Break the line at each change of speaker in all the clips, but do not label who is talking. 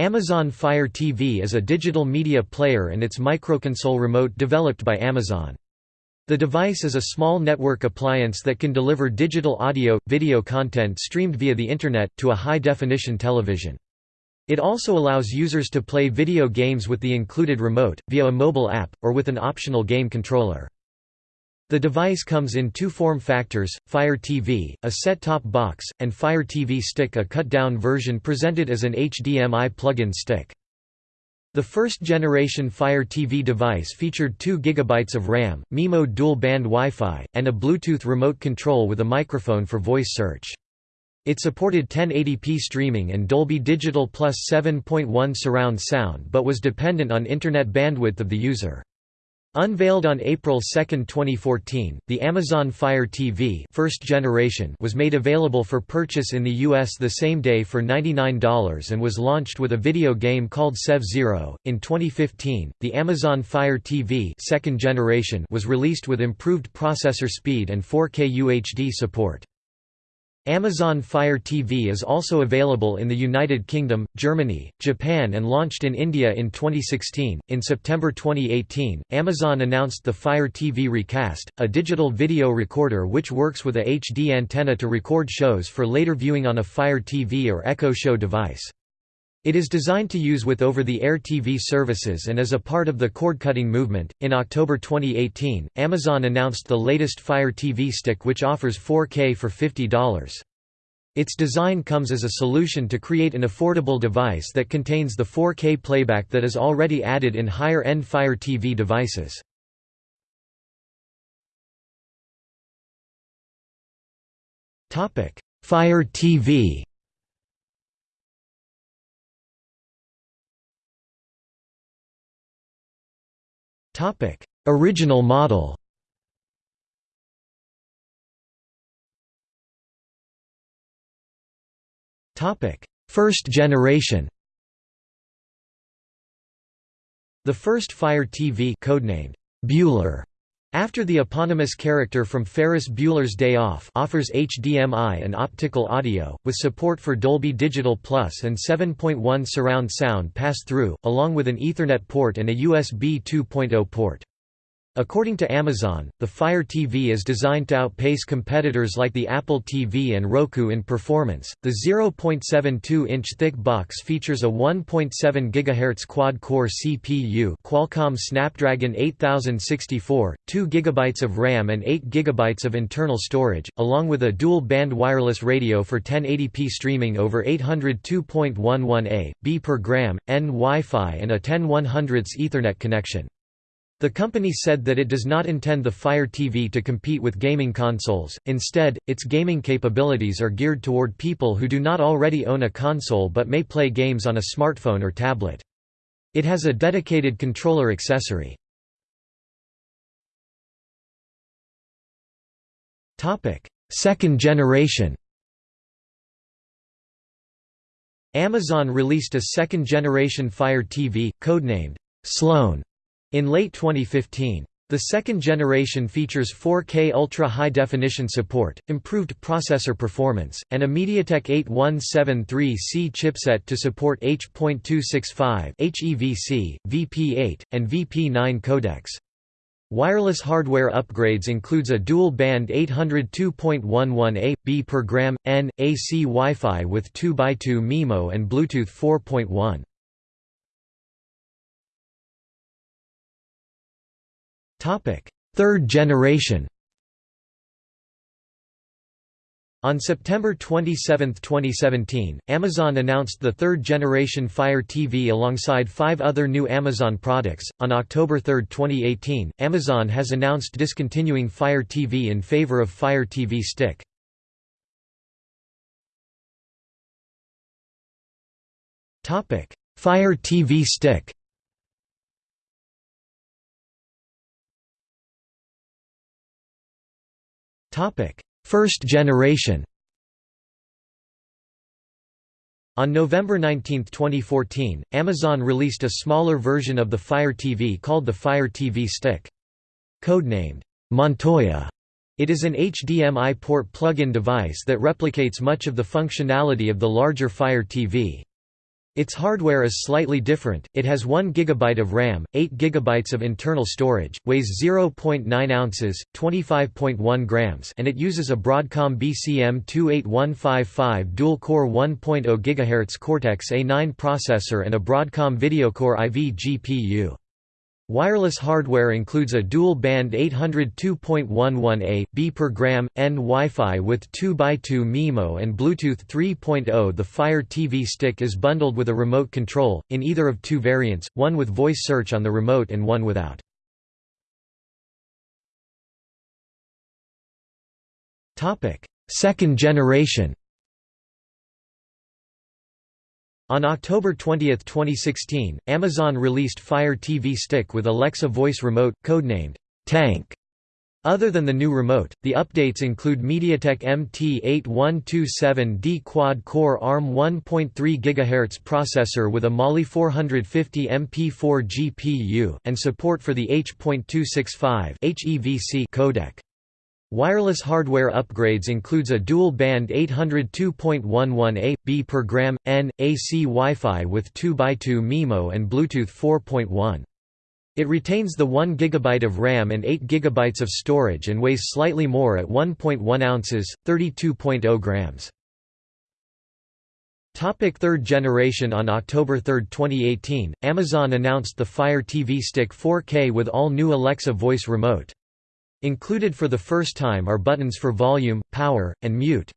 Amazon Fire TV is a digital media player and its microconsole remote developed by Amazon. The device is a small network appliance that can deliver digital audio, video content streamed via the Internet, to a high-definition television. It also allows users to play video games with the included remote, via a mobile app, or with an optional game controller. The device comes in two form factors, Fire TV, a set-top box, and Fire TV Stick a cut-down version presented as an HDMI plug-in stick. The first-generation Fire TV device featured 2 GB of RAM, MIMO dual-band Wi-Fi, and a Bluetooth remote control with a microphone for voice search. It supported 1080p streaming and Dolby Digital Plus 7.1 surround sound but was dependent on internet bandwidth of the user. Unveiled on April 2, 2014, the Amazon Fire TV first generation was made available for purchase in the US the same day for $99 and was launched with a video game called Sev Zero. In 2015, the Amazon Fire TV second generation was released with improved processor speed and 4K UHD support. Amazon Fire TV is also available in the United Kingdom, Germany, Japan, and launched in India in 2016. In September 2018, Amazon announced the Fire TV Recast, a digital video recorder which works with a HD antenna to record shows for later viewing on a Fire TV or Echo Show device. It is designed to use with over the air TV services and is a part of the cord cutting movement. In October 2018, Amazon announced the latest Fire TV stick, which offers 4K for $50. Its design comes as a solution to create an affordable device that contains the 4K playback that is already added in higher end Fire TV devices. Fire TV Original model. Topic: First generation. The first Fire TV codenamed Bueller after the eponymous character from Ferris Bueller's Day Off offers HDMI and optical audio, with support for Dolby Digital Plus and 7.1 surround sound pass-through, along with an Ethernet port and a USB 2.0 port. According to Amazon, the Fire TV is designed to outpace competitors like the Apple TV and Roku in performance. The 0.72-inch thick box features a 1.7 GHz quad-core CPU, Qualcomm Snapdragon 8064, 2 GB of RAM and 8 GB of internal storage, along with a dual-band wireless radio for 1080p streaming over 800 2.11a, b per gram, N Wi-Fi and a 10 100 Ethernet connection. The company said that it does not intend the Fire TV to compete with gaming consoles, instead, its gaming capabilities are geared toward people who do not already own a console but may play games on a smartphone or tablet. It has a dedicated controller accessory. Second generation Amazon released a second-generation Fire TV, codenamed Sloan, in late 2015. The second generation features 4K ultra-high-definition support, improved processor performance, and a MediaTek 8173C chipset to support H.265 HEVC, VP8, and VP9 codecs. Wireless hardware upgrades includes a dual-band 802.11a, b per gram, n, AC Wi-Fi with 2x2 MIMO and Bluetooth 4.1. Third generation. On September 27, 2017, Amazon announced the third generation Fire TV alongside five other new Amazon products. On October 3, 2018, Amazon has announced discontinuing Fire TV in favor of Fire TV Stick. Fire TV Stick Topic: First generation. On November 19, 2014, Amazon released a smaller version of the Fire TV called the Fire TV Stick. Codenamed Montoya, it is an HDMI port plug-in device that replicates much of the functionality of the larger Fire TV. Its hardware is slightly different, it has 1 GB of RAM, 8 GB of internal storage, weighs 0.9 ounces, 25.1 grams and it uses a Broadcom BCM28155 dual-core 1.0 GHz Cortex-A9 processor and a Broadcom VideoCore IV GPU. Wireless hardware includes a dual-band 802.11a, b per gram, N Wi-Fi with 2x2 MIMO and Bluetooth 3.0 The Fire TV Stick is bundled with a remote control, in either of two variants, one with voice search on the remote and one without. Second generation On October 20, 2016, Amazon released Fire TV Stick with Alexa voice remote, codenamed Tank. Other than the new remote, the updates include MediaTek MT8127D quad-core ARM 1.3 GHz processor with a Mali 450 MP4 GPU, and support for the H.265 codec. Wireless hardware upgrades includes a dual-band 802.11a, b per gram, n, AC Wi-Fi with 2x2 MIMO and Bluetooth 4.1. It retains the 1 GB of RAM and 8 GB of storage and weighs slightly more at 1.1 ounces, 32.0 grams. Topic third generation On October 3, 2018, Amazon announced the Fire TV Stick 4K with all new Alexa voice remote. Included for the first time are buttons for volume, power, and mute.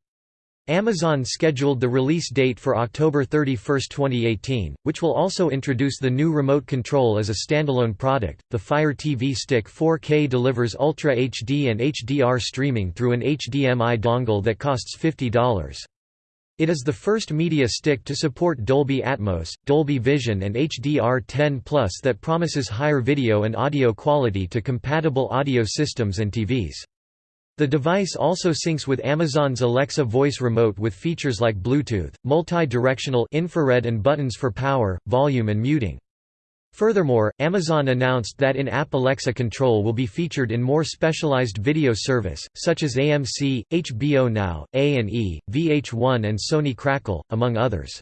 Amazon scheduled the release date for October 31, 2018, which will also introduce the new remote control as a standalone product. The Fire TV Stick 4K delivers Ultra HD and HDR streaming through an HDMI dongle that costs $50. It is the first media stick to support Dolby Atmos, Dolby Vision and HDR10 that promises higher video and audio quality to compatible audio systems and TVs. The device also syncs with Amazon's Alexa voice remote with features like Bluetooth, multi-directional infrared and buttons for power, volume and muting. Furthermore, Amazon announced that in-app Alexa control will be featured in more specialized video service, such as AMC, HBO Now, A&E, VH1 and Sony Crackle, among others.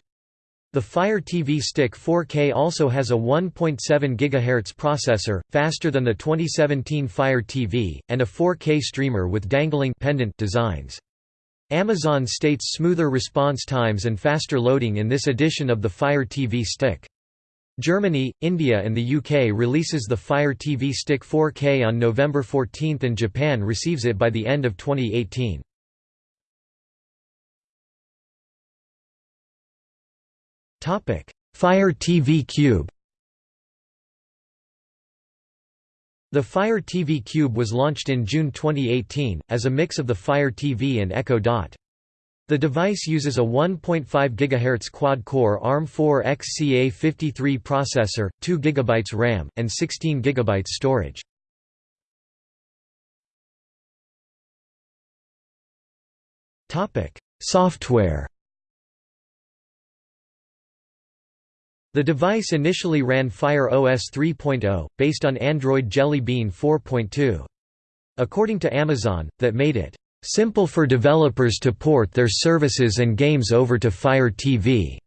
The Fire TV Stick 4K also has a 1.7 GHz processor, faster than the 2017 Fire TV, and a 4K streamer with dangling pendant designs. Amazon states smoother response times and faster loading in this edition of the Fire TV Stick. Germany, India and the UK releases the Fire TV Stick 4K on November 14 and Japan receives it by the end of 2018. Fire TV Cube The Fire TV Cube was launched in June 2018, as a mix of the Fire TV and Echo Dot. The device uses a 1.5 GHz quad-core ARM4 XCA53 processor, 2 GB RAM, and 16 GB storage. Software The device initially ran Fire OS 3.0, based on Android Jelly Bean 4.2. According to Amazon, that made it simple for developers to port their services and games over to Fire TV.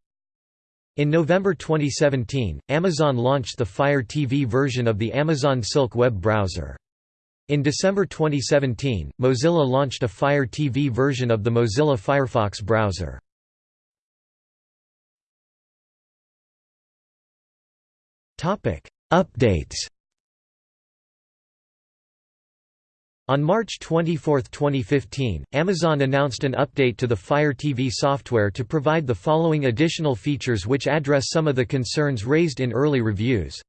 In November 2017, Amazon launched the Fire TV version of the Amazon Silk web browser. In December 2017, Mozilla launched a Fire TV version of the Mozilla Firefox browser. Updates On March 24, 2015, Amazon announced an update to the Fire TV software to provide the following additional features which address some of the concerns raised in early reviews.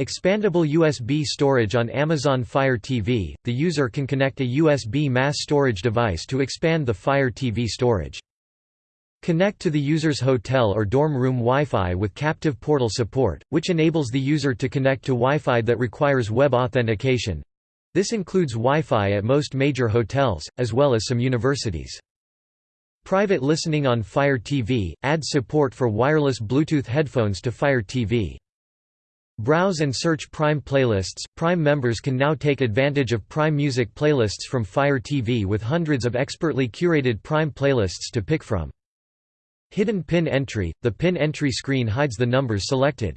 Expandable USB storage on Amazon Fire TV – The user can connect a USB mass storage device to expand the Fire TV storage. Connect to the user's hotel or dorm room Wi-Fi with captive portal support, which enables the user to connect to Wi-Fi that requires web authentication. This includes Wi-Fi at most major hotels, as well as some universities. Private listening on Fire TV, adds support for wireless Bluetooth headphones to Fire TV. Browse and search Prime playlists. Prime members can now take advantage of Prime Music playlists from Fire TV with hundreds of expertly curated Prime playlists to pick from. Hidden pin entry – The pin entry screen hides the numbers selected.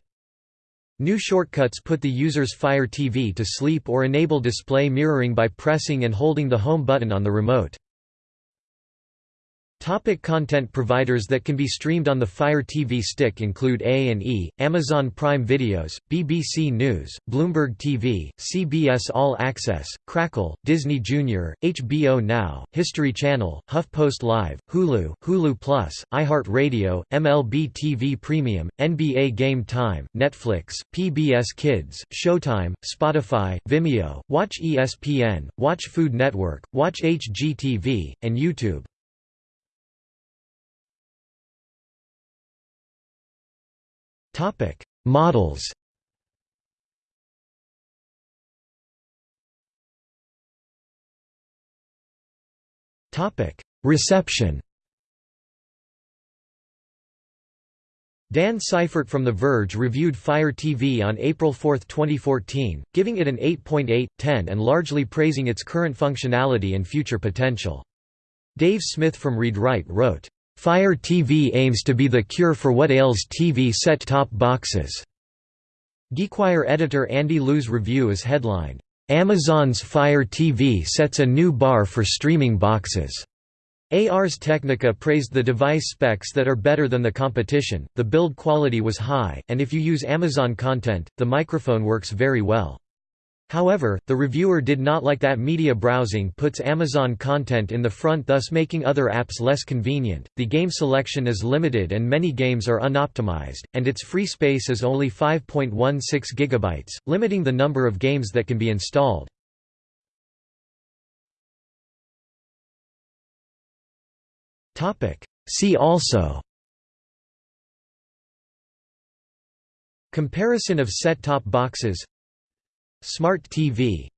New shortcuts put the user's Fire TV to sleep or enable display mirroring by pressing and holding the home button on the remote. Topic content providers that can be streamed on the Fire TV stick include A&E, Amazon Prime Videos, BBC News, Bloomberg TV, CBS All Access, Crackle, Disney Junior, HBO Now, History Channel, HuffPost Live, Hulu, Hulu Plus, iHeartRadio, MLB TV Premium, NBA Game Time, Netflix, PBS Kids, Showtime, Spotify, Vimeo, Watch ESPN, Watch Food Network, Watch HGTV, and YouTube. Topic: Models. Topic: Reception. Dan Seifert from The Verge reviewed Fire TV on April 4, 2014, giving it an 8.8/10 and largely praising its current functionality and future potential. Dave Smith from Read Write wrote, Fire TV aims to be the cure for what ails TV set-top boxes. GeekWire editor Andy Liu's review is headlined, Amazon's Fire TV sets a new bar for streaming boxes. Ars Technica praised the device specs that are better than the competition, the build quality was high, and if you use Amazon content, the microphone works very well. However, the reviewer did not like that media browsing puts Amazon content in the front thus making other apps less convenient. The game selection is limited and many games are unoptimized, and its free space is only 5.16 GB, limiting the number of games that can be installed. See also Comparison of set-top boxes Smart TV